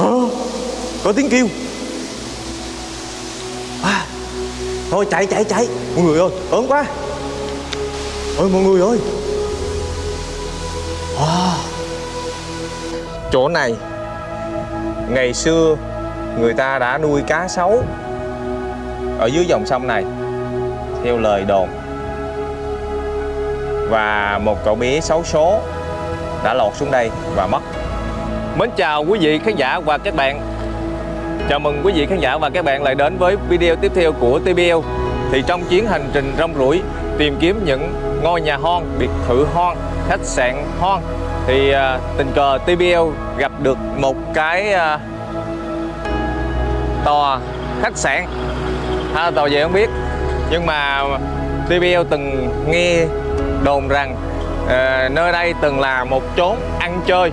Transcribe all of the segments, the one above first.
Ờ, có tiếng kêu. À, thôi chạy chạy chạy. Mọi người ơi ớn quá. Ôi mọi người ơi. À, chỗ này ngày xưa người ta đã nuôi cá sấu ở dưới dòng sông này theo lời đồn. Và một cậu bé xấu số đã lọt xuống đây và mất. Mến chào quý vị khán giả và các bạn. Chào mừng quý vị khán giả và các bạn lại đến với video tiếp theo của TBL Thì trong chuyến hành trình rong ruổi tìm kiếm những ngôi nhà hoang, biệt thự hoang, khách sạn hoang Thì à, tình cờ TBL gặp được một cái à, tòa khách sạn. Ha, Tòa gì không biết. Nhưng mà TBL từng nghe đồn rằng à, nơi đây từng là một chốn ăn chơi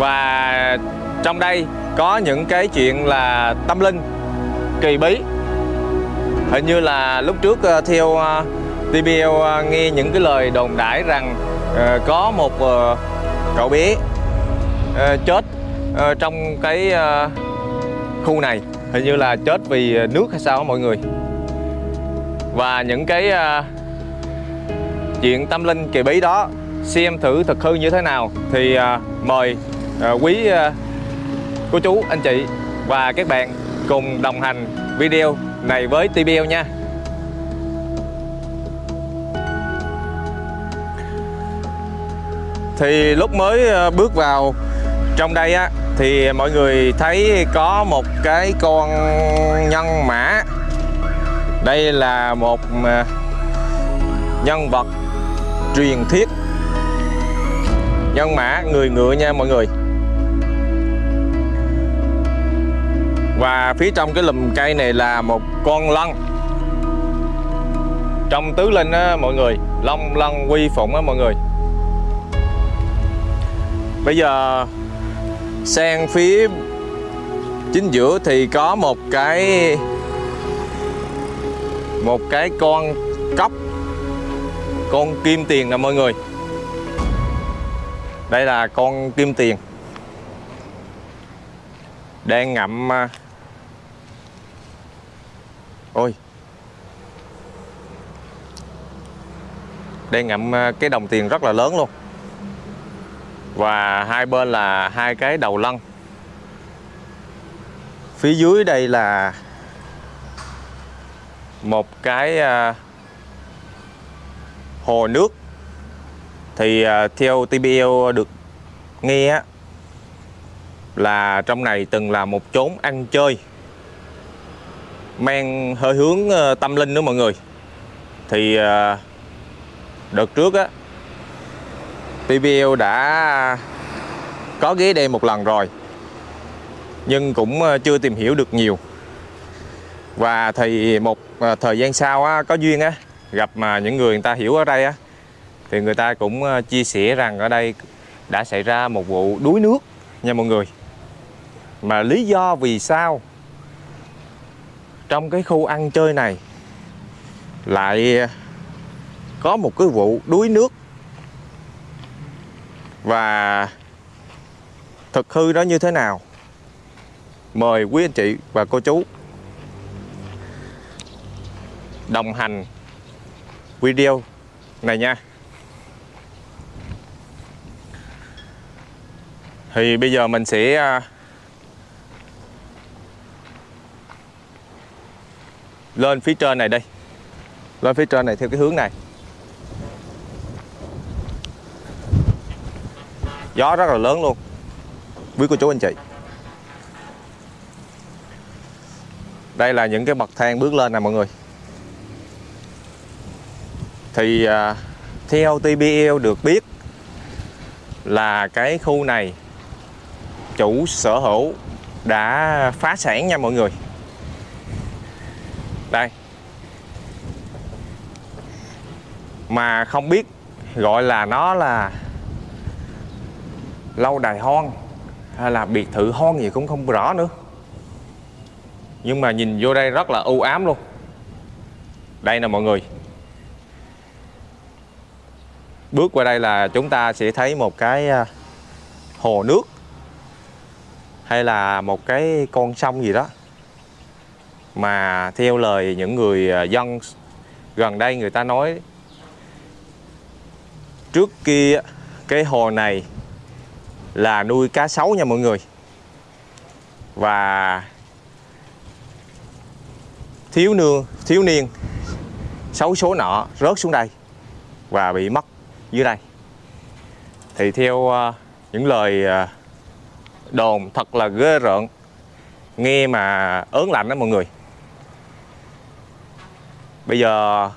và trong đây có những cái chuyện là tâm linh, kỳ bí. Hình như là lúc trước ờ, theo ờ, TBL ờ, nghe những cái lời đồn đãi rằng có một cậu bé chết trong cái khu này. Hình như là chết vì nước hay sao mọi người. Và những cái chuyện tâm linh kỳ bí đó, xem thử thực hư như thế nào thì mời À, quý à, cô chú, anh chị và các bạn cùng đồng hành video này với TBL nha. Thì lúc mới à, bước vào trong đây á, thì mọi người thấy có một cái con nhân mã. Đây là một nhân vật truyền thuyết. Nhân mã, người ngựa nha mọi người. Và phía trong cái lùm cây này là một con lân. Trong tứ linh á, mọi người, long lân quy phụng á, mọi người. Bây giờ, sang phía chính giữa thì có một cái một cái con cốc, con kim tiền nè, mọi người. Đây là con kim tiền đang ngậm à, ôi. Đang ngậm à, cái đồng tiền rất là lớn luôn. Và hai bên là hai cái đầu lân phía dưới đây là một cái à, hồ nước. Thì à, theo TBL được nghe là trong này từng là một chốn ăn chơi mang hơi hướng ờ, tâm linh nữa mọi người. Thì ờ, đợt trước á TBL đã có ghế đây một lần rồi nhưng cũng ờ, chưa tìm hiểu được nhiều. Và thì một thời gian sau á, có duyên á gặp mà những người người ta hiểu ở đây á thì người ta cũng chia sẻ rằng ở đây đã xảy ra một vụ đuối nước nha mọi người. Mà lý do vì sao trong cái khu ăn chơi này lại có một cái vụ đuối nước. Và thực hư đó như thế nào? Mời quý anh chị và cô chú đồng hành video này nha. Thì bây giờ mình sẽ à, lên phía trên này đây lên phía trên này theo cái hướng này. Gió rất là lớn luôn. Quý cô chú, anh chị. Đây là những cái bậc thang bước lên nè, mọi người. Thì à, theo TBL được biết là cái khu này chủ sở hữu đã phá sản nha mọi người đây. Mà không biết gọi là nó là lâu đài hoang hay là biệt thự hoang gì cũng không rõ nữa. Nhưng mà nhìn vô đây rất là u ám luôn. Đây nè mọi người. Bước qua đây là chúng ta sẽ thấy một cái à, hồ nước hay là một cái con sông gì đó mà theo lời những người à, dân gần đây người ta nói, trước kia cái hồ này là nuôi cá sấu nha mọi người. Và thiếu nương, thiếu niên, xấu số nọ rớt xuống đây và bị mất dưới đây. Thì theo à, những lời à, đồn thật là ghê rợn, nghe mà ớn lạnh đó mọi người bây giờ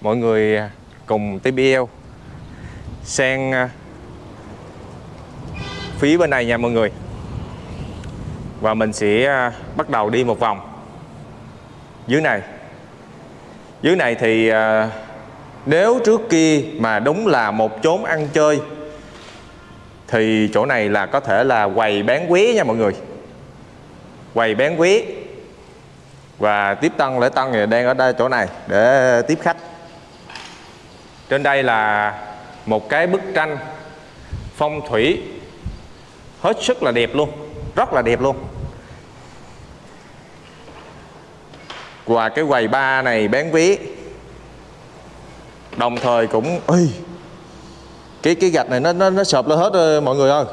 mọi người cùng TBL sang à, phía bên này nha mọi người. Và mình sẽ à, bắt đầu đi một vòng. Dưới này. Dưới này thì à, nếu trước kia mà đúng là một chốn ăn chơi, thì chỗ này là có thể là quầy bán quế nha mọi người. Quầy bán quế và tiếp tân lễ tân thì đang ở đây chỗ này để tiếp khách. Trên đây là một cái bức tranh phong thủy. Hết sức là đẹp luôn rất là đẹp luôn. Và cái quầy ba này bán vé. Đồng thời cũng ơi cái cái gạch này nó nó nó sợp lên hết rồi, mọi người ơi.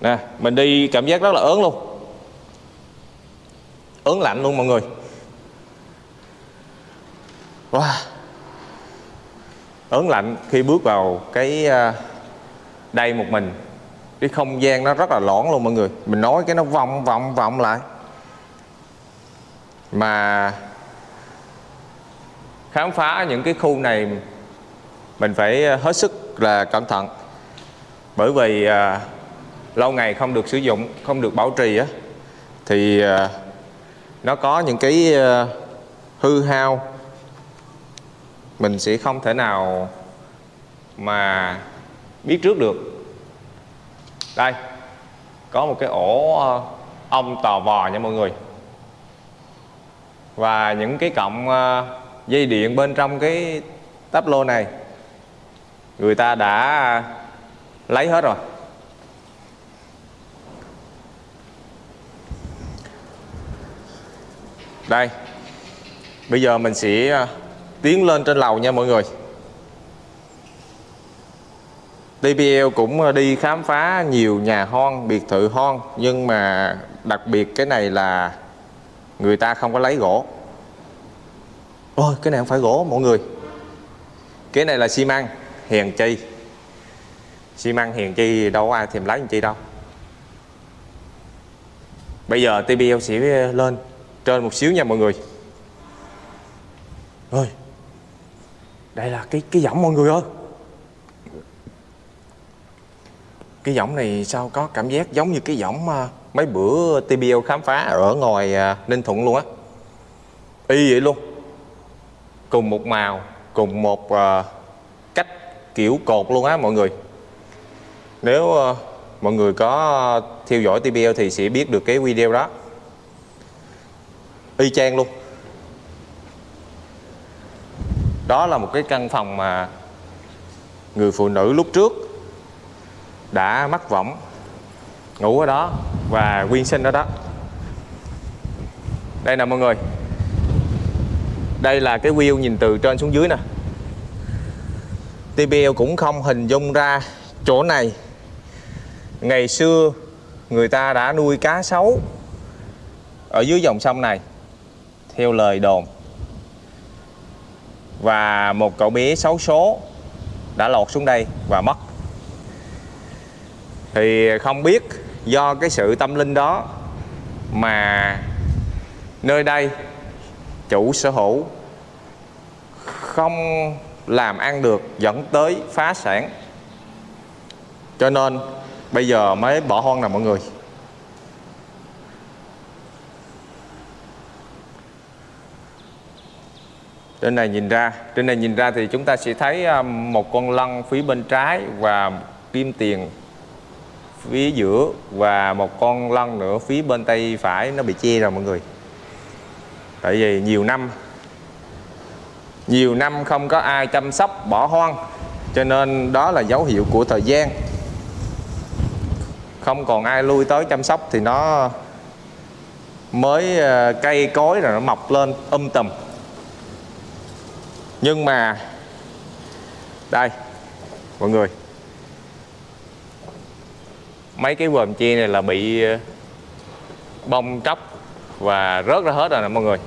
Nè mình đi cảm giác rất là ớn luôn ớn lạnh luôn mọi người. Wow. Ớn lạnh khi bước vào cái à, đây một mình. Cái không gian nó rất là lõn luôn mọi người. Mình nói cái nó vòng vòng vòng lại. Mà khám phá những cái khu này mình phải hết sức là cẩn thận. Bởi vì à, lâu ngày không được sử dụng không được bảo trì á thì à, nó có những cái ờ, hư hao. Mình sẽ không thể nào mà biết trước được. Đây, có một cái ổ ờ, ong tò vò nha mọi người. Và những cái cọng ờ, dây điện bên trong cái táp lô này, người ta đã lấy hết rồi. Đây. Bây giờ mình sẽ à, tiến lên trên lầu nha mọi người. TPL cũng à, đi khám phá nhiều nhà hon, biệt thự hon Nhưng mà đặc biệt cái này là người ta không có lấy gỗ. Ôi cái này không phải gỗ mọi người. Cái này là xi măng, hèn chi. Xi măng hèn chi đâu có ai thèm lấy làm chi đâu. Bây giờ TPL sẽ à, lên trên một xíu nha mọi người. Ôi Đây là cái cái giọng mọi người ơi. Cái giọng này sao có cảm giác giống như cái giọng à, mấy bữa TBL khám phá ở ngoài à, Ninh Thuận luôn á. Y vậy luôn. Cùng một màu cùng một à, cách kiểu cột luôn á mọi người. Nếu mọi người có theo dõi TBL thì sẽ biết được cái video đó y chang luôn. Đó là một cái căn phòng mà người phụ nữ lúc trước đã mắc võng, ngủ ở đó và quyên sinh ở đó. Đây nè mọi người. Đây là cái view nhìn từ trên xuống dưới nè. TBL cũng không hình dung ra chỗ này. Ngày xưa người ta đã nuôi cá sấu ở dưới dòng sông này theo lời đồn. Và một cậu bé xấu số đã lọt xuống đây và mất. Thì không biết do cái sự tâm linh đó mà nơi đây chủ sở hữu không làm ăn được dẫn tới phá sản. Cho nên bây giờ mới bỏ hoang nè mọi người. Trên này nhìn ra, trên này nhìn ra thì chúng ta sẽ thấy à, một con lân phía bên trái và kim tiền phía giữa và một con lân nữa phía bên tay phải nó bị che rồi mọi người. Tại vì nhiều năm nhiều năm không có ai chăm sóc, bỏ hoang, cho nên đó là dấu hiệu của thời gian. Không còn ai lui tới chăm sóc thì nó mới à, cây cối rồi nó mọc lên um tùm nhưng mà, đây, mọi người. Mấy cái vòm chia này là bị ờ, bong tróc và rớt ra hết rồi nè mọi người.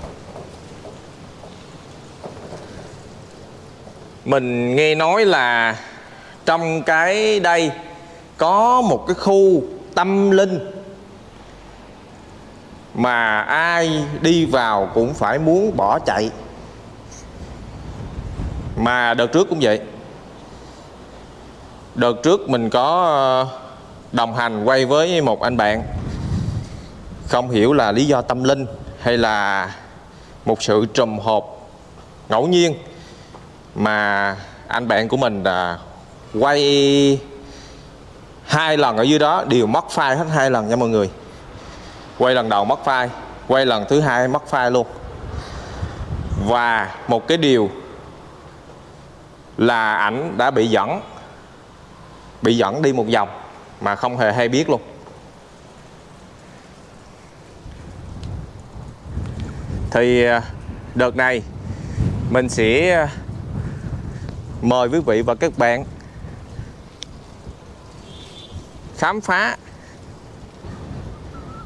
Mình nghe nói là trong cái đây có một cái khu tâm linh mà ai đi vào cũng phải muốn bỏ chạy mà đợt trước cũng vậy. Đợt trước mình có ờ, đồng hành quay với một anh bạn. Không hiểu là lý do tâm linh hay là một sự trùm hộp ngẫu nhiên mà anh bạn của mình là quay hai lần ở dưới đó, đều mất file hết hai lần nha mọi người. Quay lần đầu mất file, quay lần thứ hai mất file luôn. Và một cái điều là ảnh đã bị dẫn bị dẫn đi một vòng mà không hề hay biết luôn. Thì à, đợt này mình sẽ à, mời quý vị và các bạn khám phá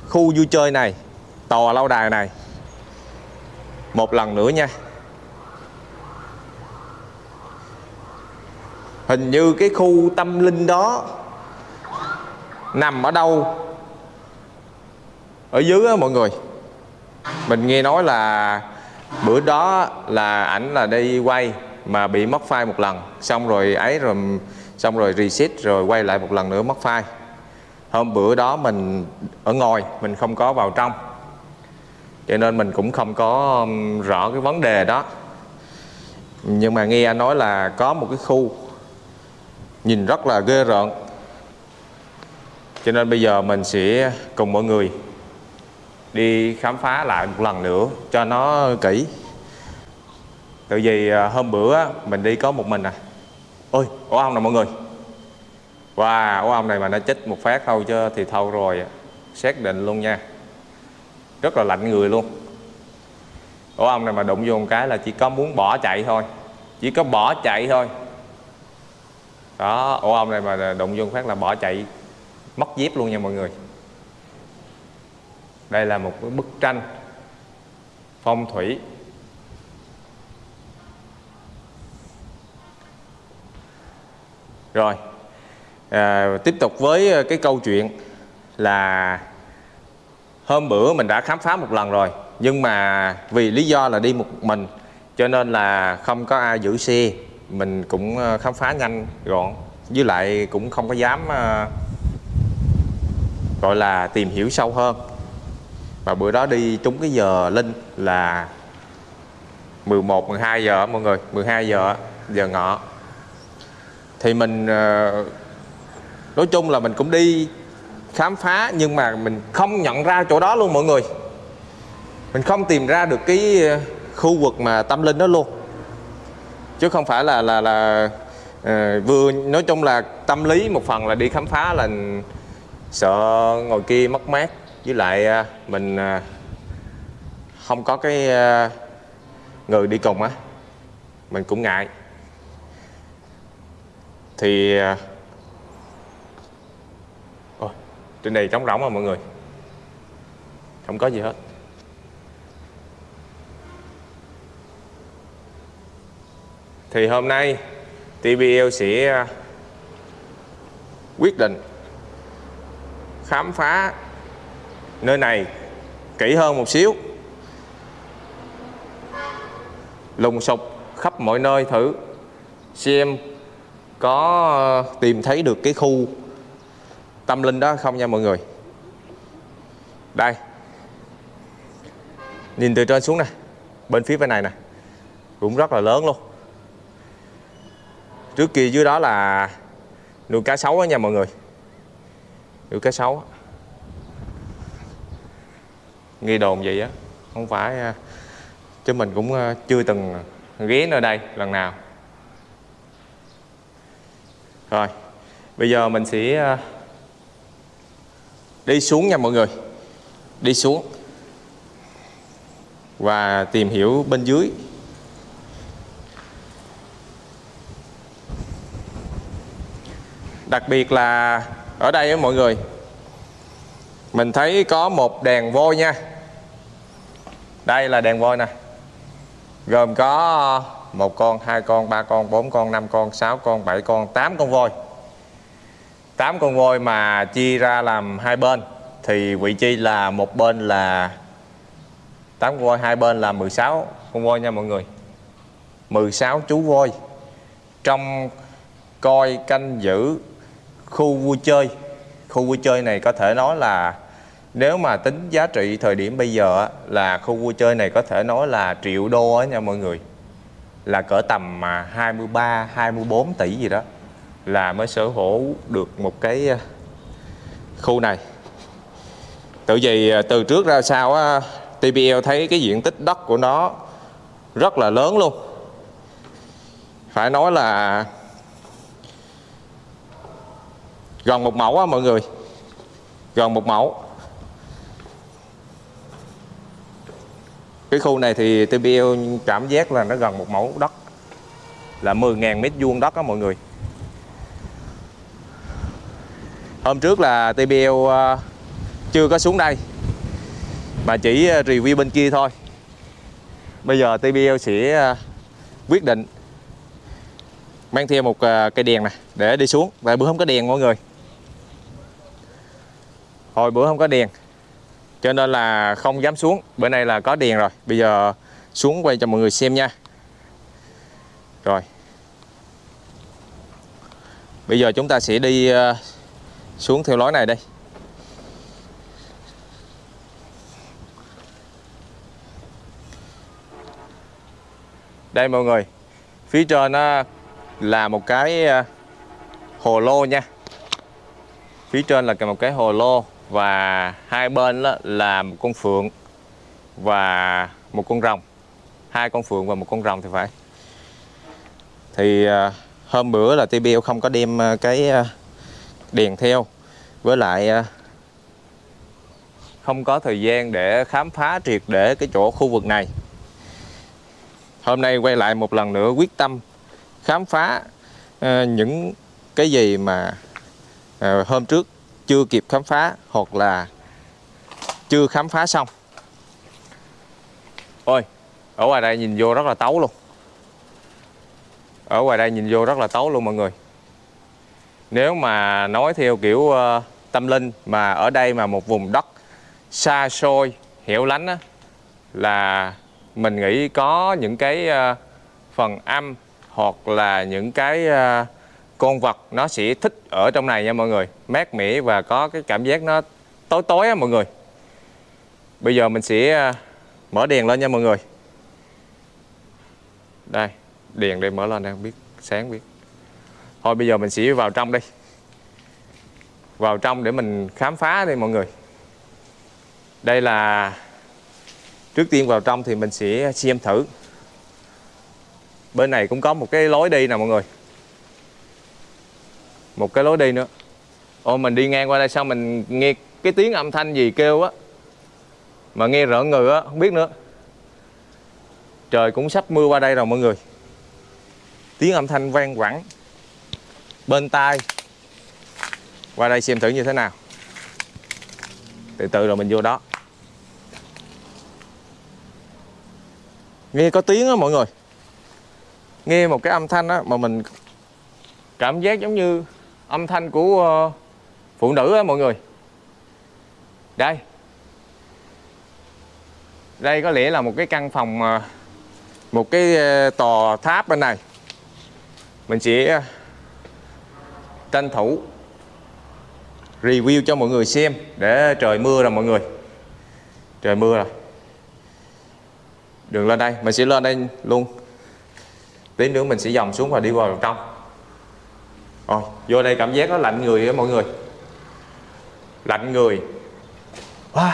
khu vui chơi này, tòa lâu đài này một lần nữa nha. Hình như cái khu tâm linh đó nằm ở đâu? Ở dưới á mọi người. Mình nghe nói là bữa đó là ảnh là đi quay mà bị mất file một lần. Xong rồi ấy rồi, xong rồi reset rồi quay lại một lần nữa mất file. Hôm bữa đó mình ở ngoài mình không có vào trong. Cho nên mình cũng không có rõ cái vấn đề đó. Nhưng mà nghe anh nói là có một cái khu nhìn rất là ghê rợn. Cho nên bây giờ mình sẽ cùng mọi người đi khám phá lại một lần nữa cho nó kỹ. Tại vì à, hôm bữa mình đi có một mình à. Ôi, ổ ong nè mọi người. Wow, ổ ong này mà nó chích một phát thôi chứ thì thâu rồi Xác định luôn nha. Rất là lạnh người luôn. Ổ ong này mà đụng vô một cái là chỉ có muốn bỏ chạy thôi. Chỉ có bỏ chạy thôi. Đó, ổ ong này mà đụng vô phát là bỏ chạy Mất dép luôn nha mọi người. Đây là một cái bức tranh Phong thủy. Rồi à, Tiếp tục với cái câu chuyện Là Hôm bữa mình đã khám phá một lần rồi Nhưng mà vì lý do là đi một mình Cho nên là không có ai giữ xe. Mình cũng ờ, khám phá nhanh gọn. Với lại cũng không có dám uh, Gọi là tìm hiểu sâu hơn. Và bữa đó đi trúng cái giờ linh là 11, 12 giờ mọi người 12 giờ giờ ngọ. Thì mình ờ, nói chung là mình cũng đi khám phá nhưng mà mình không nhận ra chỗ đó luôn mọi người. Mình không tìm ra được cái khu vực mà tâm linh đó luôn chứ không phải là là là uh, vừa nói chung là tâm lý một phần là đi khám phá là sợ ngồi kia mất mát. Với lại uh, mình uh, không có cái uh, người đi cùng á mình cũng ngại. Thì uh, Ôi, trên này trống rỗng mà mọi người. Không có gì hết. Thì hôm nay TBL sẽ à, quyết định khám phá nơi này kỹ hơn một xíu. Lùng sục khắp mọi nơi thử xem có à, tìm thấy được cái khu tâm linh đó không nha mọi người. Đây. Nhìn từ trên xuống nè, bên phía bên này nè. Cũng rất là lớn luôn trước kia dưới đó là nuôi cá sấu đó nha mọi người. Nuôi cá sấu nghi đồn vậy á, không phải à, chứ mình cũng à, chưa từng ghé nơi đây lần nào. Rồi, bây giờ mình sẽ à, đi xuống nha mọi người. Đi xuống và tìm hiểu bên dưới. Đặc biệt là ở đây á mọi người, mình thấy có một đèn voi nha. Đây là đèn voi nè. Gồm có một con, hai con, ba con, bốn con, năm con, sáu con, bảy con, tám con voi. Tám con voi mà chia ra làm hai bên thì vị trí là một bên là tám con voi, hai bên là 16 con voi nha mọi người. 16 chú voi. Trong coi canh giữ khu vui chơi. Khu vui chơi này có thể nói là nếu mà tính giá trị thời điểm bây giờ là khu vui chơi này có thể nói là triệu đô á nha mọi người. Là cỡ tầm mà 23 24 tỷ gì đó là mới sở hữu được một cái à, khu này. Tự vì à, từ trước ra sau á, TPL thấy cái diện tích đất của nó rất là lớn luôn. Phải nói là gần một mẫu á, mọi người. Gần một mẫu. Cái khu này thì TPL cảm giác là nó gần một mẫu đất. Là 10.000 mét vuông đất á, mọi người. Hôm trước là TPL ờ, chưa có xuống đây. Mà chỉ ờ, review bên kia thôi. Bây giờ TPL sẽ ờ, quyết định mang theo một cây đèn này để đi xuống. Tại bữa không có đèn, mọi người hồi bữa không có đèn. Cho nên là không dám xuống. Bữa nay là có đèn rồi. Bây giờ xuống quay cho mọi người xem nha. Rồi. Bây giờ chúng ta sẽ đi ờ, xuống theo lối này đây. Đây mọi người. Phía trên nó là một cái ờ, hồ lô nha. Phía trên là một cái hồ lô và hai bên đó là một con phượng và một con rồng. Hai con phượng và một con rồng thì phải. Thì à, hôm bữa là TBL không có đem à, cái à, đèn theo. Với lại không có thời gian để khám phá triệt để cái chỗ khu vực này. Hôm nay quay lại một lần nữa quyết tâm khám phá những cái gì mà hôm trước chưa kịp khám phá hoặc là chưa khám phá xong. Ôi ở ngoài đây nhìn vô rất là tấu luôn. Ở ngoài đây nhìn vô rất là tấu luôn mọi người. Nếu mà nói theo kiểu uh, tâm linh mà ở đây mà một vùng đất xa xôi hẻo lánh á, là mình nghĩ có những cái uh, phần âm hoặc là những cái uh, con vật nó sẽ thích ở trong này nha mọi người. Mát mẻ và có cái cảm giác nó tối tối á mọi người. Bây giờ mình sẽ à, mở đèn lên nha mọi người. Đây, đèn để mở lên đang biết, sáng biết. Thôi bây giờ mình sẽ vào trong đi. Vào trong để mình khám phá đi mọi người. Đây là, trước tiên vào trong thì mình sẽ xem thử. Bên này cũng có một cái lối đi nè mọi người một cái lối đi nữa. Ô mình đi ngang qua đây sao mình nghe cái tiếng âm thanh gì kêu á. Mà nghe rợn người á, không biết nữa. Trời cũng sắp mưa qua đây rồi mọi người. Tiếng âm thanh vang vẳng bên tai. Qua đây xem thử như thế nào. Từ từ rồi mình vô đó. Nghe có tiếng á mọi người. Nghe một cái âm thanh á mà mình cảm giác giống như âm thanh của ờ, phụ nữ á, mọi người. Đây. Đây có lẽ là một cái căn phòng ờ, một cái ờ, tòa tháp bên này. Mình sẽ tranh thủ review cho mọi người xem để trời mưa rồi mọi người. Trời mưa rồi. Đường lên đây, mình sẽ lên đây luôn. Tí nữa mình sẽ dòng xuống và đi vào trong rồi vô đây cảm giác nó lạnh người á mọi người. Lạnh người. Wow.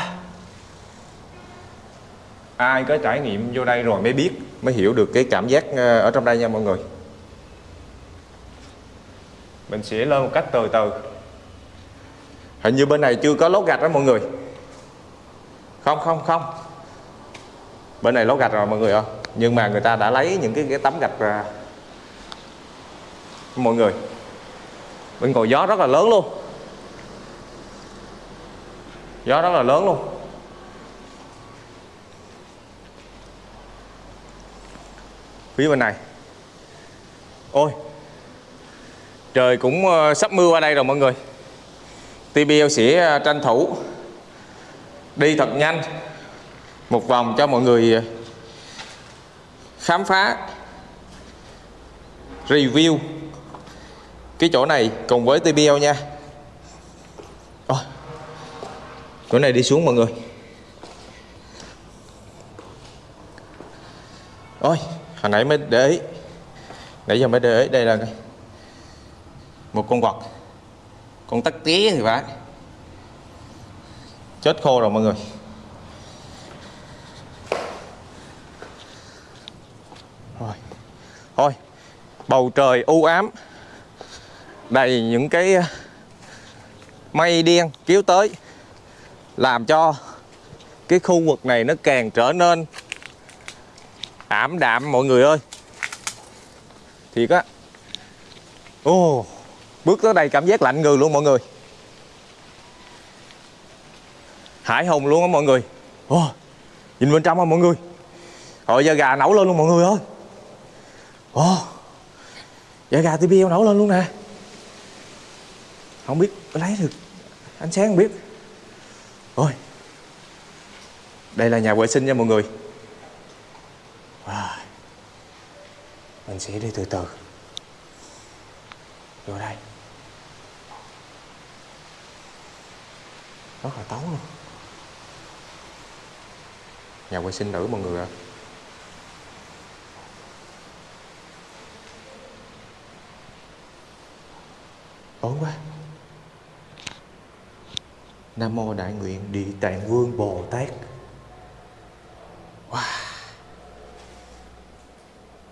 ai có trải nghiệm vô đây rồi mới biết mới hiểu được cái cảm giác ờ, ở trong đây nha mọi người. Mình sẽ lên một cách từ từ. Hình như bên này chưa có lót gạch đó mọi người. Không không không. Bên này lót gạch rồi mọi người ơi nhưng mà người ta đã lấy những cái, cái tấm gạch ra. Mọi người bên cầu gió rất là lớn luôn. Gió rất là lớn luôn. Phía bên này. Ôi, trời cũng ờ, sắp mưa qua đây rồi mọi người. TBL sẽ ờ, tranh thủ đi thật nhanh. Một vòng cho mọi người ờ, khám phá, review cái chỗ này cùng với TBL nha. Ôi, chỗ này đi xuống mọi người. Ôi hồi nãy mới để ý. Nãy giờ mới để ý đây là một con vật con tắc tía thì phải. Chết khô rồi mọi người. Rồi. Thôi bầu trời u ám đầy những cái ờ, mây đen kéo tới, làm cho cái khu vực này nó càng trở nên ảm đạm, mọi người ơi. Thiệt á. Ồ, bước tới đây cảm giác lạnh người luôn mọi người. Hải hùng luôn á mọi người. Ồ, nhìn bên trong á mọi người. Rồi giờ gà nấu lên luôn mọi người ơi. Ồ giờ gà TBL nấu lên luôn nè không biết, lấy được. Ánh sáng không biết. Ôi, đây là nhà vệ sinh nha mọi người. Mình sẽ đi từ từ. Vô đây. Rất là tối luôn. Nhà vệ sinh nữ mọi người ạ. Tối quá nam mô đại nguyện địa tạng vương bồ tát. Wow.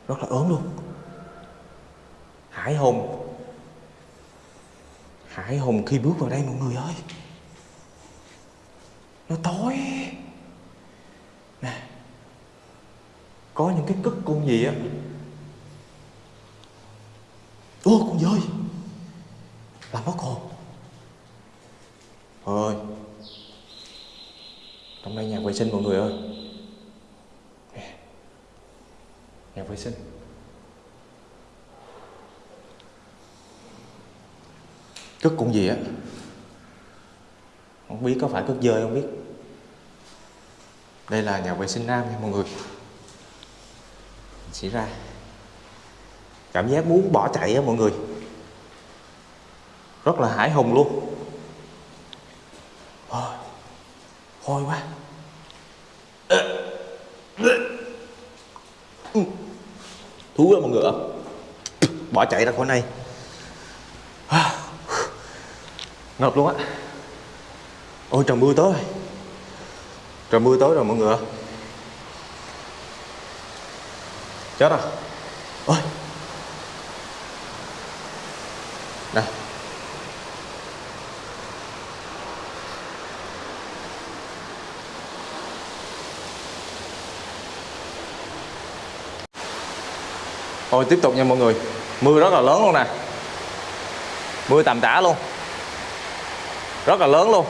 Rất là ớn luôn. Hải hùng hải hùng khi bước vào đây mọi người ơi. Nó tối. Nè. Có những cái cất con gì á? Ô, con dơi. Làm mất hồn ơi trong đây nhà vệ sinh mọi người ơi. Nhà vệ sinh. Cất cũng gì á? Không biết có phải cất dơi không biết. Đây là nhà vệ sinh nam nha mọi người. Mình ra. Cảm giác muốn bỏ chạy á mọi người. Rất là hải hùng luôn Ôi, hôi quá. Ừ. Thú quá mọi người ạ. Bỏ chạy ra khỏi này. À. Ngập luôn á. Ôi, trời mưa tới. Trời mưa tới rồi mọi người ạ. Chết rồi. Thôi, tiếp tục nha mọi người. Mưa rất là lớn luôn nè. Mưa tầm tã luôn. Rất là lớn luôn.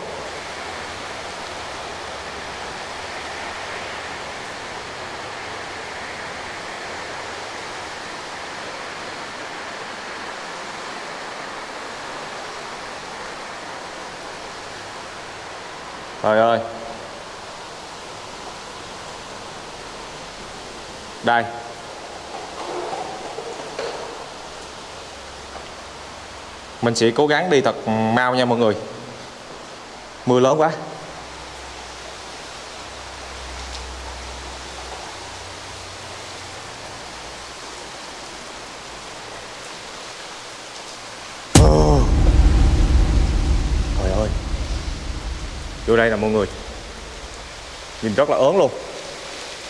Trời ơi. Đây. Mình sẽ cố gắng đi thật mau nha mọi người. Mưa lớn quá. Trời ơi. Vô đây nè mọi người. Nhìn rất là ớn luôn.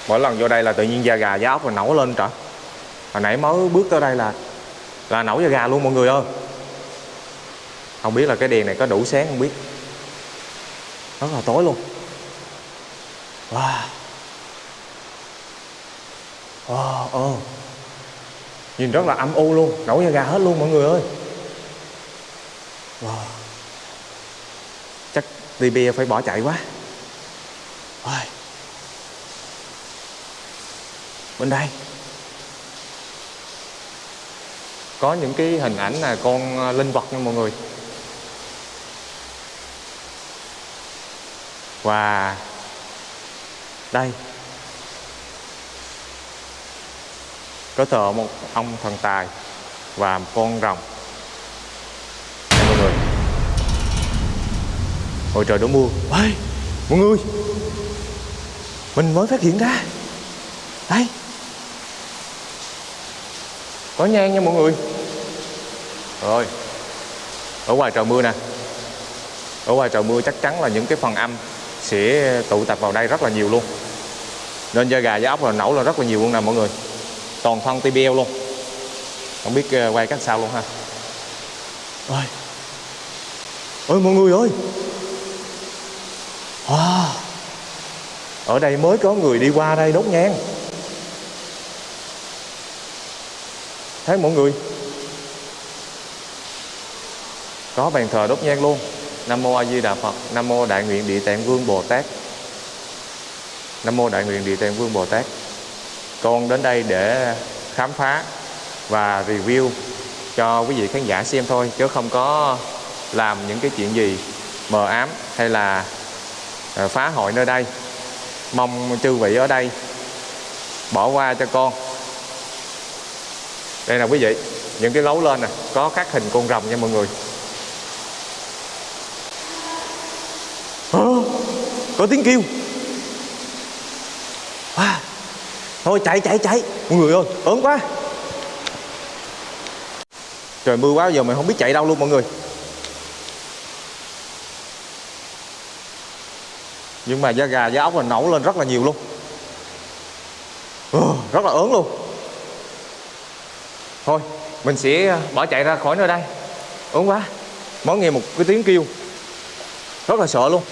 Mỗi lần vô đây là tự nhiên da gà, da ốc rồi nổi lên trở Hồi nãy mới bước tới đây là Là nổi da gà luôn mọi người ơi. Không biết là cái đèn này có đủ sáng không biết. Rất là tối luôn. Wow. Wow oh. nhìn rất là âm u luôn nổi da gà hết luôn mọi người ơi. Wow. Chắc TB phải bỏ chạy quá. Ôi. bên đây. Có những cái hình ảnh là con à, linh vật nha mọi người và đây. Có thờ một ông thần tài và một con rồng. Đây, mọi người. Ôi trời đổ mưa. Ơi, mọi người. Mình mới phát hiện ra. Đây. Có nhang nha mọi người. Rồi. Ở ngoài trời mưa nè. Ở ngoài trời mưa chắc chắn là những cái phần âm sẽ tụ tập vào đây rất là nhiều luôn. Nên da gà, da ốc là nổ là rất là nhiều luôn nè mọi người. Toàn thân TBL luôn. Không biết ờ, quay cách sao luôn ha. Ôi. Ôi, mọi người ơi. Wow. ở đây mới có người đi qua đây đốt nhang. Thấy mọi người? Có bàn thờ đốt nhang luôn nam mô a di đà phật. Nam mô đại nguyện địa tạng vương bồ tát. Nam mô đại nguyện địa tạng vương bồ tát. Con đến đây để khám phá và review cho quý vị khán giả xem thôi, chứ không có làm những cái chuyện gì mờ ám hay là ờ, phá hội nơi đây. Mong chư vị ở đây bỏ qua cho con. Đây là quý vị, những cái lấu lên nè, có khắc hình con rồng nha mọi người à, có tiếng kêu. À, thôi chạy chạy chạy. Mọi người ơi ớn quá. Trời mưa quá giờ mình không biết chạy đâu luôn mọi người. Nhưng mà da gà da ốc là nổ lên rất là nhiều luôn. Ừ, rất là ớn luôn. Thôi mình sẽ ờ, bỏ chạy ra khỏi nơi đây. Ớn quá. Mới nghe một cái tiếng kêu. Rất là sợ luôn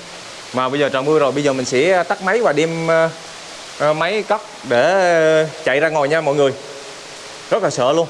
mà bây giờ trời mưa rồi bây giờ mình sẽ tắt máy và đem uh, máy cất để chạy ra ngoài nha mọi người. Rất là sợ luôn.